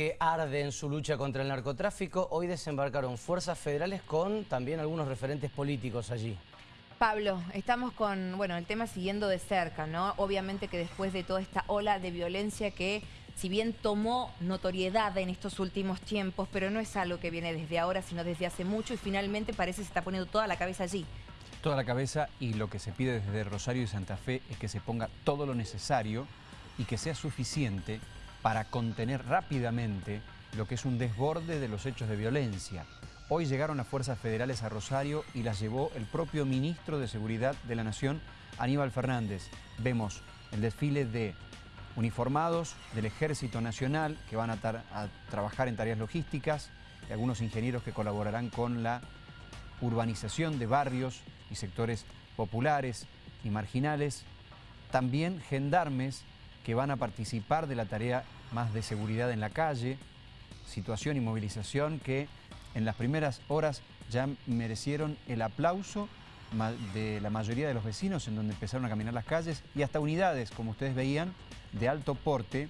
que arde en su lucha contra el narcotráfico, hoy desembarcaron fuerzas federales con también algunos referentes políticos allí. Pablo, estamos con bueno el tema siguiendo de cerca, ¿no? Obviamente que después de toda esta ola de violencia que si bien tomó notoriedad en estos últimos tiempos, pero no es algo que viene desde ahora, sino desde hace mucho y finalmente parece que se está poniendo toda la cabeza allí. Toda la cabeza y lo que se pide desde Rosario y Santa Fe es que se ponga todo lo necesario y que sea suficiente para contener rápidamente lo que es un desborde de los hechos de violencia. Hoy llegaron las fuerzas federales a Rosario y las llevó el propio ministro de Seguridad de la Nación, Aníbal Fernández. Vemos el desfile de uniformados del Ejército Nacional que van a, a trabajar en tareas logísticas y algunos ingenieros que colaborarán con la urbanización de barrios y sectores populares y marginales. También gendarmes que van a participar de la tarea más de seguridad en la calle, situación y movilización que en las primeras horas ya merecieron el aplauso de la mayoría de los vecinos en donde empezaron a caminar las calles y hasta unidades, como ustedes veían, de alto porte,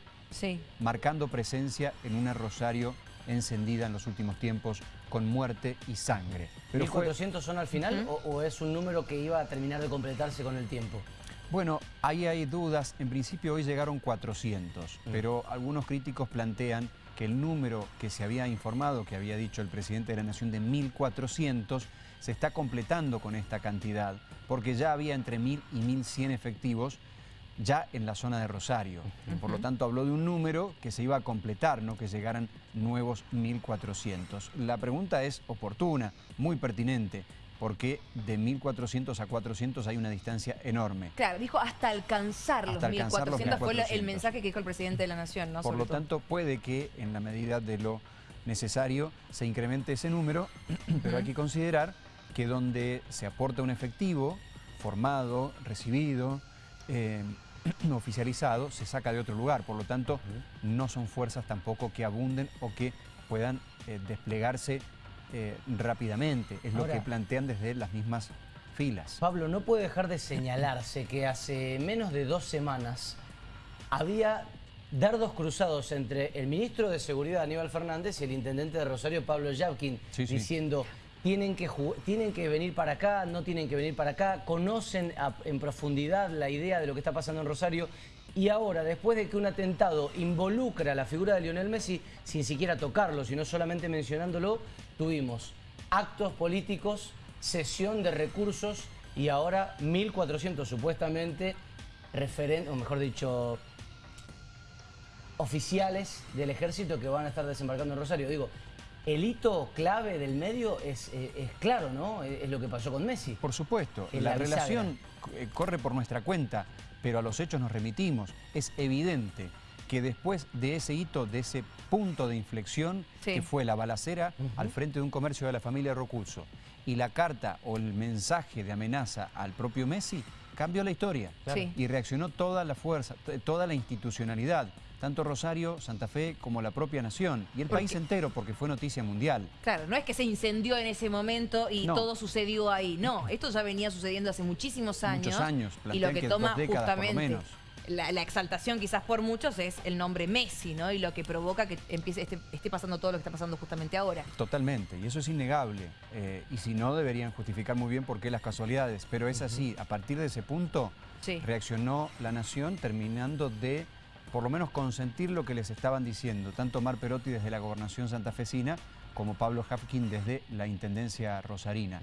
marcando presencia en una Rosario encendida en los últimos tiempos con muerte y sangre. Pero ¿1.400 son al final o es un número que iba a terminar de completarse con el tiempo? Bueno, ahí hay dudas. En principio hoy llegaron 400, mm. pero algunos críticos plantean que el número que se había informado, que había dicho el presidente de la Nación de 1.400, se está completando con esta cantidad, porque ya había entre 1.000 y 1.100 efectivos ya en la zona de Rosario. Por lo tanto, habló de un número que se iba a completar, no que llegaran nuevos 1.400. La pregunta es oportuna, muy pertinente porque de 1.400 a 400 hay una distancia enorme. Claro, dijo hasta alcanzar los 1.400 fue el mensaje que dijo el presidente de la Nación. ¿no? Por lo tanto, puede que en la medida de lo necesario se incremente ese número, pero hay que considerar que donde se aporta un efectivo formado, recibido, eh, oficializado, se saca de otro lugar. Por lo tanto, no son fuerzas tampoco que abunden o que puedan eh, desplegarse eh, rápidamente. Es lo que plantean desde las mismas filas. Pablo, no puede dejar de señalarse que hace menos de dos semanas había dardos cruzados entre el ministro de Seguridad Aníbal Fernández y el intendente de Rosario Pablo Yavkin diciendo tienen que, tienen que venir para acá, no tienen que venir para acá, conocen en profundidad la idea de lo que está pasando en Rosario y ahora, después de que un atentado involucra a la figura de Lionel Messi, sin siquiera tocarlo, sino solamente mencionándolo, tuvimos actos políticos, sesión de recursos y ahora 1.400 supuestamente referentes, o mejor dicho, oficiales del ejército que van a estar desembarcando en Rosario. Digo, el hito clave del medio es, eh, claro, ¿no? Es, lo que pasó con Messi. Por supuesto, la, relación eh, corre por nuestra cuenta, pero a los hechos nos remitimos. Es evidente que después de ese hito, de ese punto de inflexión, que fue la balacera al frente de un comercio de la familia Rocurso, y la carta o el mensaje de amenaza al propio Messi, cambió la historia. Y reaccionó toda la fuerza, toda la institucionalidad tanto Rosario, Santa Fe como la propia nación y el país entero porque fue noticia mundial. Claro, no es que se incendió en ese momento y todo sucedió ahí, no, esto ya venía sucediendo hace muchísimos años. Muchos años, y lo que, toma justamente la, exaltación quizás por muchos es el nombre Messi, ¿no? Y lo que provoca que empiece, esté, pasando todo lo que está pasando justamente ahora. Totalmente, y eso es innegable. Eh, y si no, deberían justificar muy bien por qué las casualidades. Pero es así, a partir de ese punto reaccionó la nación terminando de por lo menos consentir lo que les estaban diciendo, tanto Mar Perotti desde la Gobernación santafesina como Pablo Hafkin desde la Intendencia Rosarina.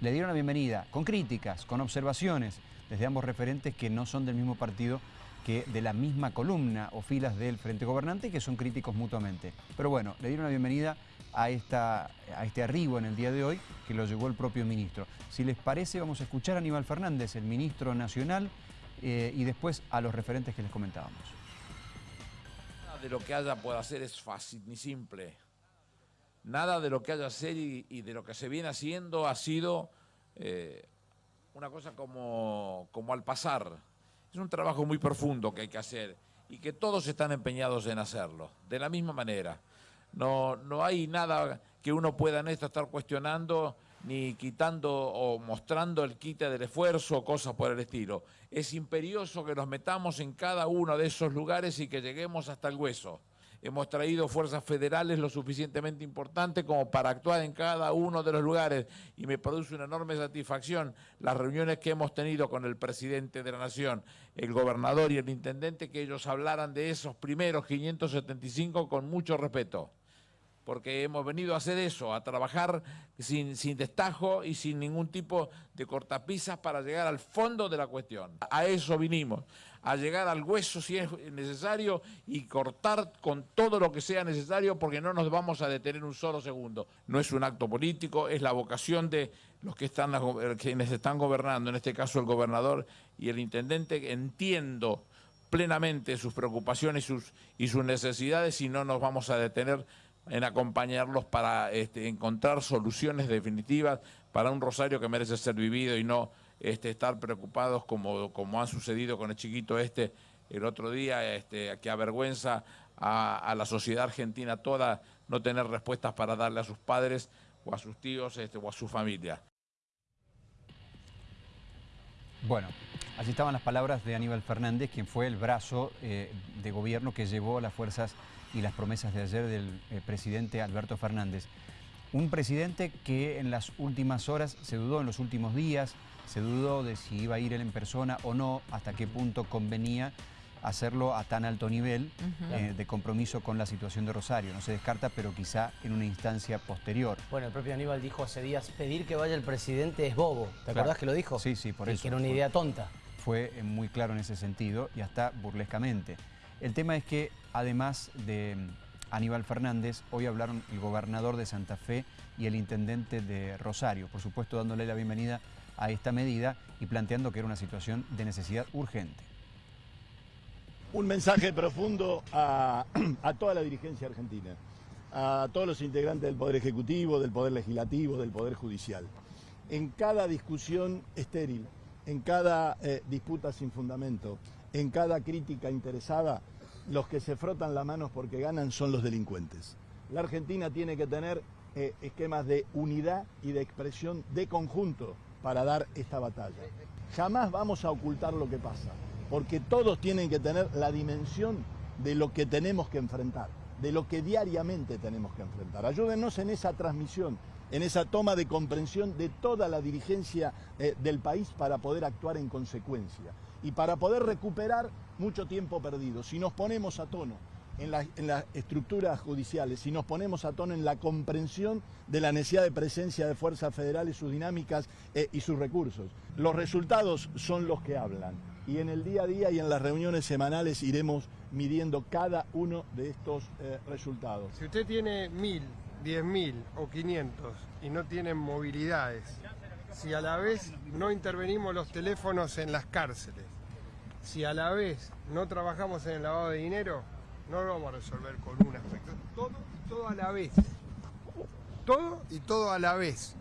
Le dieron la bienvenida, con críticas, con observaciones, desde ambos referentes que no son del mismo partido que de la misma columna o filas del Frente Gobernante que son críticos mutuamente. Pero bueno, le dieron la bienvenida a, esta, a este arribo en el día de hoy que lo llevó el propio ministro. Si les parece, vamos a escuchar a Aníbal Fernández, el ministro nacional, eh, y después a los referentes que les comentábamos de lo que haya pueda hacer es fácil ni simple. Nada de lo que haya hacer y, y de lo que se viene haciendo ha sido eh, una cosa como, como al pasar. Es un trabajo muy profundo que hay que hacer y que todos están empeñados en hacerlo, de la misma manera. No, no hay nada que uno pueda en esto estar cuestionando ni quitando o mostrando el quite del esfuerzo o cosas por el estilo. Es imperioso que nos metamos en cada uno de esos lugares y que lleguemos hasta el hueso. hemos traído fuerzas federales lo suficientemente importantes como para actuar en cada uno de los lugares y me produce una enorme satisfacción las reuniones que hemos tenido con el presidente de la Nación, el gobernador y el intendente, que ellos hablaran de esos primeros 575 con mucho respeto porque hemos venido a hacer eso, a trabajar sin, sin destajo y sin ningún tipo de cortapisas para llegar al fondo de la cuestión. A eso vinimos, a llegar al hueso si es necesario y cortar con todo lo que sea necesario porque no nos vamos a detener un solo segundo. No es un acto político, es la vocación de los que están, quienes están gobernando, en este caso el gobernador y el intendente, entiendo plenamente sus preocupaciones y sus, y sus necesidades y no nos vamos a detener en acompañarlos para este, encontrar soluciones definitivas para un Rosario que merece ser vivido y no este, estar preocupados como, como ha sucedido con el chiquito este el otro día, este, que avergüenza a, la sociedad argentina toda no tener respuestas para darle a sus padres o a sus tíos este, o a su familia. Bueno, allí estaban las palabras de Aníbal Fernández, quien fue el brazo eh, de gobierno que llevó las fuerzas y las promesas de ayer del eh, presidente Alberto Fernández. Un presidente que en las últimas horas se dudó, en los últimos días, se dudó de si iba a ir él en persona o no, hasta qué punto convenía hacerlo a tan alto nivel eh, de compromiso con la situación de Rosario. No se descarta, pero quizá en una instancia posterior. Bueno, el propio Aníbal dijo hace días, pedir que vaya el presidente es bobo. ¿Te acordás que lo dijo? Sí, sí, por eso. que era una idea tonta. Fue eh, muy claro en ese sentido y hasta burlescamente. El tema es que, además de mm, Aníbal Fernández, hoy hablaron el gobernador de Santa Fe y el intendente de Rosario, por supuesto dándole la bienvenida a esta medida y planteando que era una situación de necesidad urgente. Un mensaje profundo a, toda la dirigencia argentina, a todos los integrantes del Poder Ejecutivo, del Poder Legislativo, del Poder Judicial. En cada discusión estéril, en cada eh, disputa sin fundamento, en cada crítica interesada, los que se frotan las manos porque ganan son los delincuentes. La Argentina tiene que tener eh, esquemas de unidad y de expresión de conjunto para dar esta batalla. Jamás vamos a ocultar lo que pasa, porque todos tienen que tener la dimensión de lo que tenemos que enfrentar, de lo que diariamente tenemos que enfrentar. Ayúdenos en esa transmisión, en esa toma de comprensión de toda la dirigencia eh, del país para poder actuar en consecuencia y para poder recuperar mucho tiempo perdido. Si nos ponemos a tono en, las estructuras judiciales, si nos ponemos a tono en la comprensión de la necesidad de presencia de fuerzas federales, sus dinámicas eh, y sus recursos, los resultados son los que hablan. Y en el día a día y en las reuniones semanales iremos midiendo cada uno de estos eh, resultados. Si usted tiene mil, diez mil o quinientos y no tiene movilidades, si a la vez no intervenimos los teléfonos en las cárceles, si a la vez no trabajamos en el lavado de dinero, no lo vamos a resolver con un aspecto. Todo y todo a la vez. Todo y todo a la vez.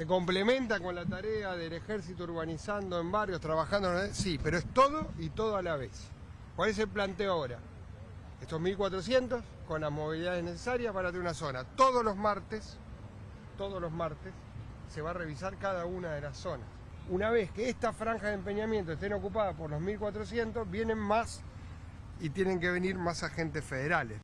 Se complementa con la tarea del ejército urbanizando en barrios, trabajando en... Sí, pero es todo y todo a la vez. ¿Cuál es el planteo ahora? Estos 1.400 con las movilidades necesarias para tener una zona. Todos los martes, todos los martes, se va a revisar cada una de las zonas. Una vez que esta franja de empeñamiento estén ocupadas por los 1.400, vienen más y tienen que venir más agentes federales.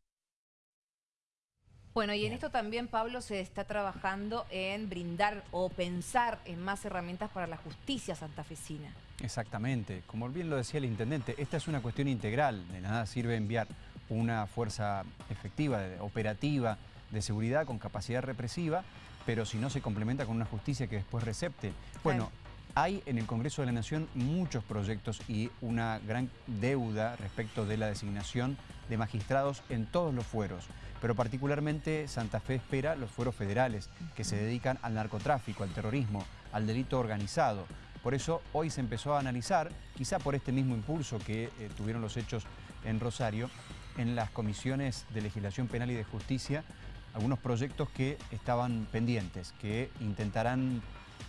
Bueno, y en esto también, Pablo, se está trabajando en brindar o pensar en más herramientas para la justicia santafesina. Exactamente. Como bien lo decía el intendente, esta es una cuestión integral. De nada sirve enviar una fuerza efectiva, operativa, de seguridad con capacidad represiva, pero si no se complementa con una justicia que después recepte. Bueno, hay en el Congreso de la Nación muchos proyectos y una gran deuda respecto de la designación de magistrados en todos los fueros, pero particularmente Santa Fe espera los fueros federales que se dedican al narcotráfico, al terrorismo, al delito organizado. Por eso hoy se empezó a analizar, quizá por este mismo impulso que eh, tuvieron los hechos en Rosario, en las comisiones de legislación penal y de justicia, algunos proyectos que estaban pendientes, que intentarán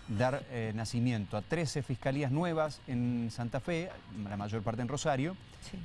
dar eh, nacimiento a 13 fiscalías nuevas en Santa Fe, la mayor parte en Rosario,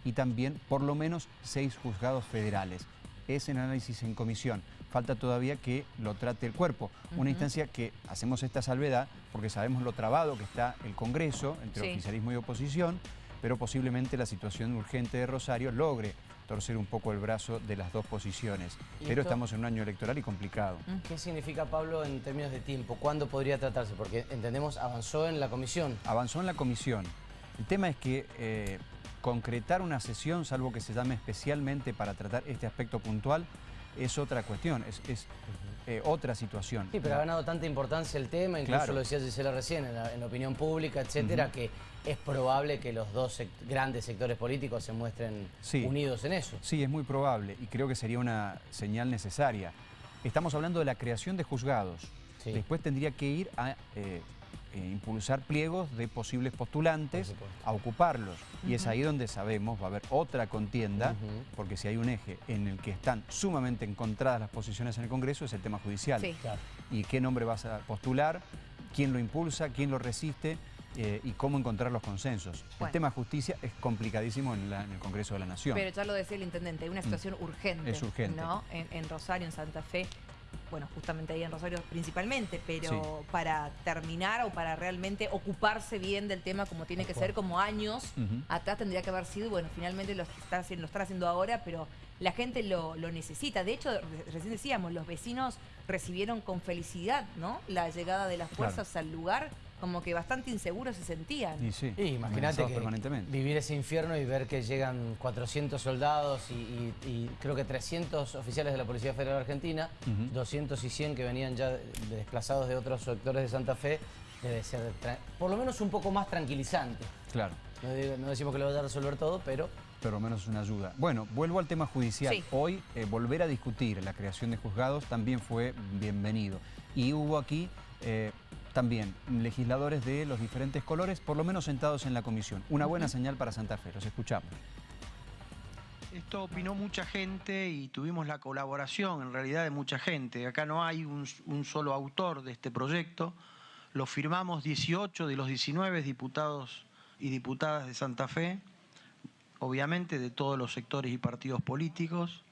y también por lo menos seis juzgados federales. Es en análisis en comisión. Falta todavía que lo trate el cuerpo. Una instancia que hacemos esta salvedad porque sabemos lo trabado que está el Congreso entre oficialismo y oposición, pero posiblemente la situación urgente de Rosario logre torcer un poco el brazo de las dos posiciones. ¿Y Pero esto? estamos en un año electoral y complicado. ¿Qué significa, Pablo, en términos de tiempo? ¿Cuándo podría tratarse? Porque entendemos, avanzó en la comisión. Avanzó en la comisión. El tema es que eh, concretar una sesión, salvo que se llame especialmente para tratar este aspecto puntual, es otra cuestión, es, es, eh, otra situación. Sí, pero ha ganado tanta importancia el tema, incluso Claro. lo decía Gisela recién, en la, en la opinión pública, etcétera, que es probable que los dos grandes sectores políticos se muestren Sí. unidos en eso. Sí, es muy probable y creo que sería una señal necesaria. Estamos hablando de la creación de juzgados. Sí. Después tendría que ir a eh, eh, impulsar pliegos de posibles postulantes a ocuparlos. Y es ahí donde sabemos va a haber otra contienda, porque si hay un eje en el que están sumamente encontradas las posiciones en el Congreso es el tema judicial. Sí. Claro. Y qué nombre vas a postular, quién lo impulsa, quién lo resiste eh, y cómo encontrar los consensos. Bueno. El tema justicia es complicadísimo en, la- en el Congreso de la Nación. Pero ya lo decía el intendente, hay una situación urgente. Mm. Es urgente. ¿no? En, en Rosario, en Santa Fe. Bueno, justamente ahí en Rosario principalmente, pero Sí. para terminar o para realmente ocuparse bien del tema como tiene que ser, como años Ujú. atrás tendría que haber sido, bueno, finalmente lo, está, haciendo- lo están haciendo ahora, pero la gente lo, lo necesita. De hecho, re- recién decíamos, los vecinos recibieron con felicidad, ¿no? La llegada de las fuerzas al lugar, como que bastante inseguros se sentían. Y sí, Y imagínate permanentemente. vivir ese infierno y ver que llegan 400 soldados y, y- y creo que 300 oficiales de la Policía Federal Argentina, Ujú. 200 y 100 que venían ya de- desplazados de otros sectores de Santa Fe, debe ser por lo menos un poco más tranquilizante. Claro. No, digo- no decimos que lo vaya a resolver todo, pero pero al menos es una ayuda. Bueno, vuelvo al tema judicial. Sí. Hoy eh, volver a discutir la creación de juzgados también fue bienvenido. Y hubo aquí eh, también legisladores de los diferentes colores, por lo menos sentados en la comisión. Una buena señal para Santa Fe, los escuchamos. Esto opinó mucha gente y tuvimos la colaboración en realidad de mucha gente. Acá no hay un, un solo autor de este proyecto. Lo firmamos 18 de los 19 diputados y diputadas de Santa Fe, obviamente de todos los sectores y partidos políticos.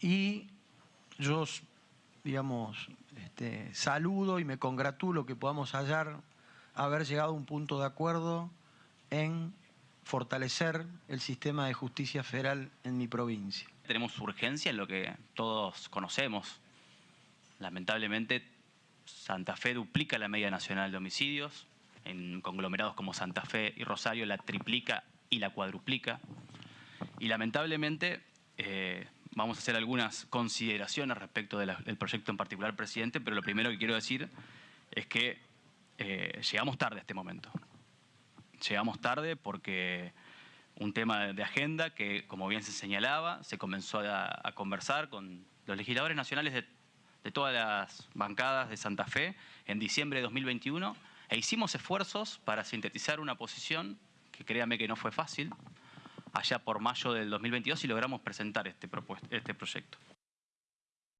Y yo, digamos, este, saludo y me congratulo que podamos hallar, haber llegado a un punto de acuerdo en fortalecer el sistema de justicia federal en mi provincia. Tenemos urgencia en lo que todos conocemos. Lamentablemente, Santa Fe duplica la media nacional de homicidios. En conglomerados como Santa Fe y Rosario la triplica y la cuadruplica. Y lamentablemente, eh, vamos a hacer algunas consideraciones respecto de la- del proyecto en particular, presidente, pero lo primero que quiero decir es que eh, llegamos tarde a este momento. Llegamos tarde porque un tema de agenda que, como bien se señalaba, se comenzó a, a conversar con los legisladores nacionales de, de todas las bancadas de Santa Fe en diciembre de 2021 e hicimos esfuerzos para sintetizar una posición que créame que no fue fácil allá por mayo del 2022 y logramos presentar este, este proyecto.